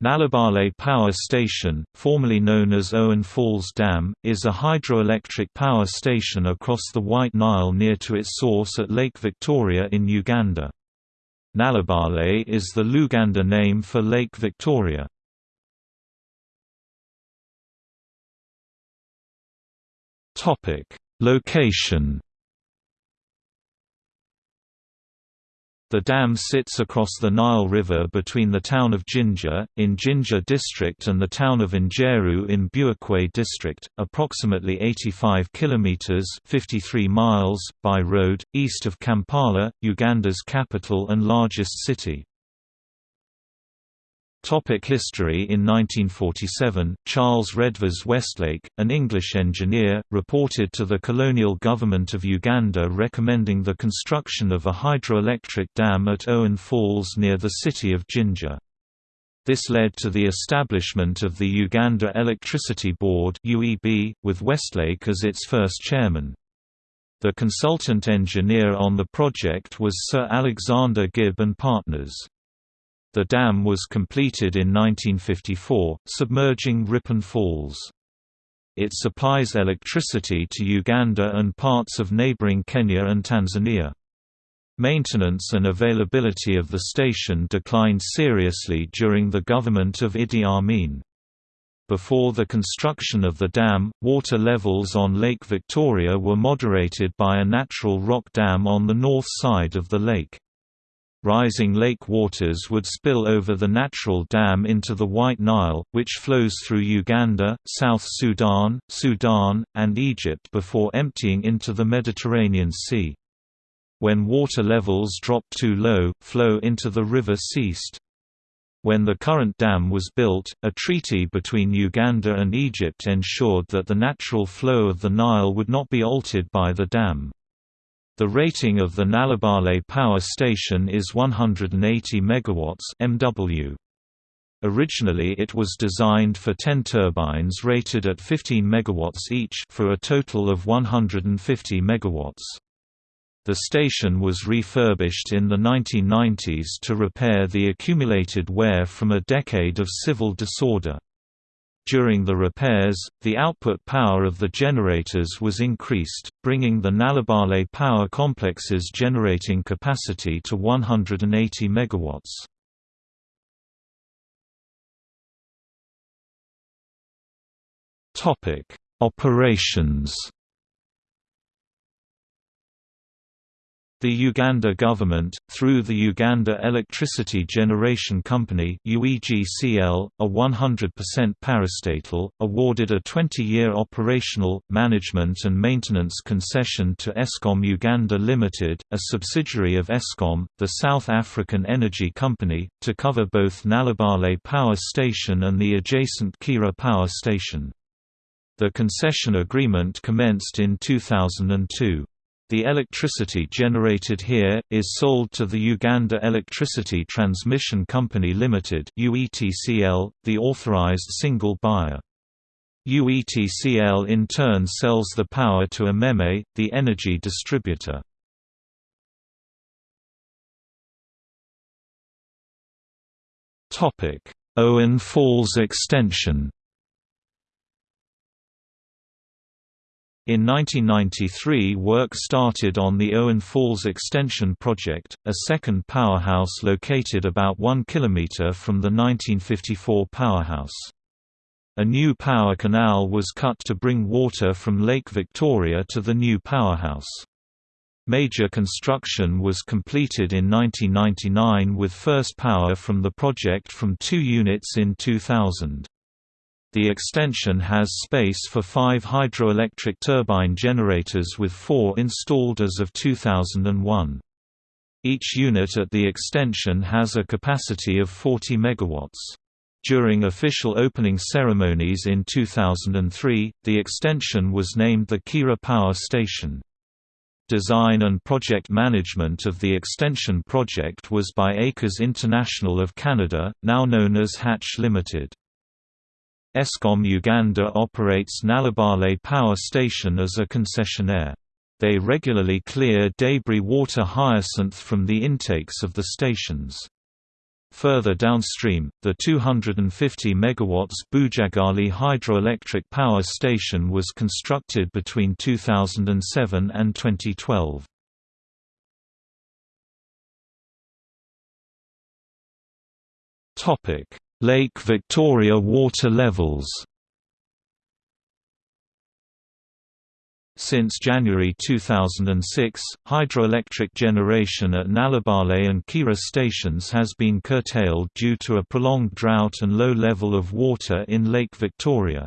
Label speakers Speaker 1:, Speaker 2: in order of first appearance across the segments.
Speaker 1: Nalubaale Power Station, formerly known as Owen Falls Dam, is a hydroelectric power station across the White Nile near to its source at Lake Victoria in Uganda. Nalubaale is the Luganda name for Lake Victoria. Location The dam sits across the Nile River between the town of Jinja, in Jinja district and the town of Njeru in Buikwe district, approximately 85 kilometers (53 miles) by road east of Kampala, Uganda's capital and largest city. Topic history In 1947, Charles Redvers Westlake, an English engineer, reported to the colonial government of Uganda recommending the construction of a hydroelectric dam at Owen Falls near the city of Jinja. This led to the establishment of the Uganda Electricity Board with Westlake as its first chairman. The consultant engineer on the project was Sir Alexander Gibb and Partners. The dam was completed in 1954, submerging Ripon Falls. It supplies electricity to Uganda and parts of neighboring Kenya and Tanzania. Maintenance and availability of the station declined seriously during the government of Idi Amin. Before the construction of the dam, water levels on Lake Victoria were moderated by a natural rock dam on the north side of the lake. Rising lake waters would spill over the natural dam into the White Nile, which flows through Uganda, South Sudan, Sudan, and Egypt before emptying into the Mediterranean Sea. When water levels dropped too low, flow into the river ceased. When the current dam was built, a treaty between Uganda and Egypt ensured that the natural flow of the Nile would not be altered by the dam. The rating of the Nalubaale power station is 180 MW MW. Originally it was designed for 10 turbines rated at 15 MW each for a total of 150 MW. The station was refurbished in the 1990s to repair the accumulated wear from a decade of civil disorder. During the repairs, the output power of the generators was increased, bringing the Nalubaale power complex's generating capacity to 180 MW. Operations The Uganda government, through the Uganda Electricity Generation Company UEGCL, a 100% parastatal, awarded a 20-year operational, management and maintenance concession to Eskom Uganda Limited, a subsidiary of Eskom, the South African Energy Company, to cover both Nalubaale Power Station and the adjacent Kiira Power Station. The concession agreement commenced in 2002. The electricity generated here, is sold to the Uganda Electricity Transmission Company Limited the authorized single buyer. UETCL in turn sells the power to Umeme, the energy distributor. Owen Falls Extension In 1993 work started on the Owen Falls Extension Project, a second powerhouse located about 1 km from the 1954 powerhouse. A new power canal was cut to bring water from Lake Victoria to the new powerhouse. Major construction was completed in 1999 with first power from the project from two units in 2000. The extension has space for five hydroelectric turbine generators with four installed as of 2001. Each unit at the extension has a capacity of 40 MW. During official opening ceremonies in 2003, the extension was named the Kiira Power Station. Design and project management of the extension project was by Acres International of Canada, now known as Hatch Limited. Eskom Uganda operates Nalubaale Power Station as a concessionaire. They regularly clear debris water hyacinth from the intakes of the stations. Further downstream, the 250 MW Bujagali hydroelectric power station was constructed between 2007 and 2012. Lake Victoria water levels Since January 2006, hydroelectric generation at Nalubaale and Kiira stations has been curtailed due to a prolonged drought and low level of water in Lake Victoria.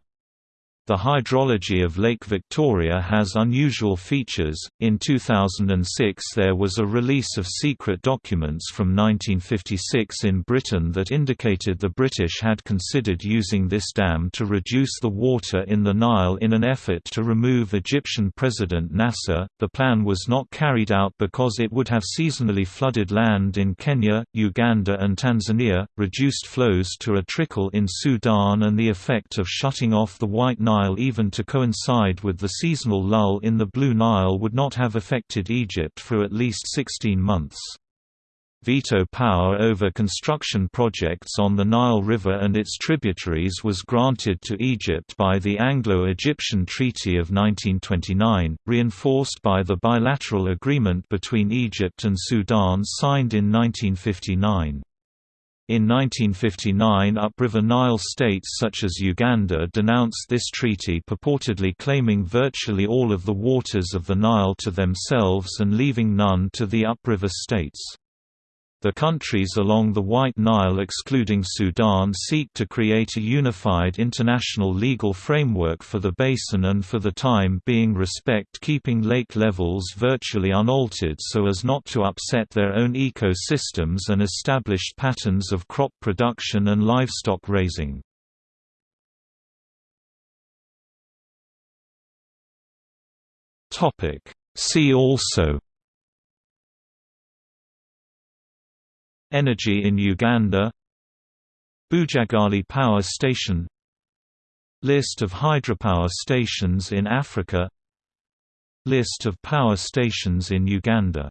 Speaker 1: The hydrology of Lake Victoria has unusual features. In 2006, there was a release of secret documents from 1956 in Britain that indicated the British had considered using this dam to reduce the water in the Nile in an effort to remove Egyptian President Nasser. The plan was not carried out because it would have seasonally flooded land in Kenya, Uganda, and Tanzania, reduced flows to a trickle in Sudan, and the effect of shutting off the White Nile Nile even to coincide with the seasonal lull in the Blue Nile would not have affected Egypt for at least 16 months. Veto power over construction projects on the Nile River and its tributaries was granted to Egypt by the Anglo-Egyptian Treaty of 1929, reinforced by the bilateral agreement between Egypt and Sudan signed in 1959. In 1959 upriver Nile states such as Uganda denounced this treaty purportedly claiming virtually all of the waters of the Nile to themselves and leaving none to the upriver states. The countries along the White Nile excluding Sudan seek to create a unified international legal framework for the basin and for the time being respect keeping lake levels virtually unaltered so as not to upset their own ecosystems and established patterns of crop production and livestock raising. See also Energy in Uganda. Bujagali Power Station. List of hydropower stations in Africa. List of power stations in Uganda